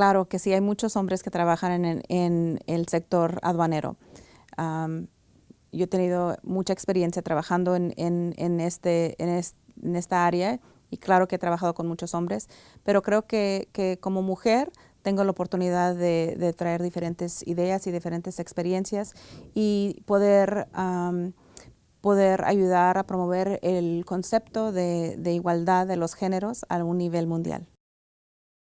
claro que sí hay muchos hombres que trabajan en, el sector aduanero. yo he tenido mucha experiencia trabajando este, en, esta área y claro que he trabajado con muchos hombres, pero creo que, como mujer tengo la oportunidad de, traer diferentes ideas y diferentes experiencias y poder, poder ayudar a promover el concepto de igualdad de los géneros a un nivel mundial.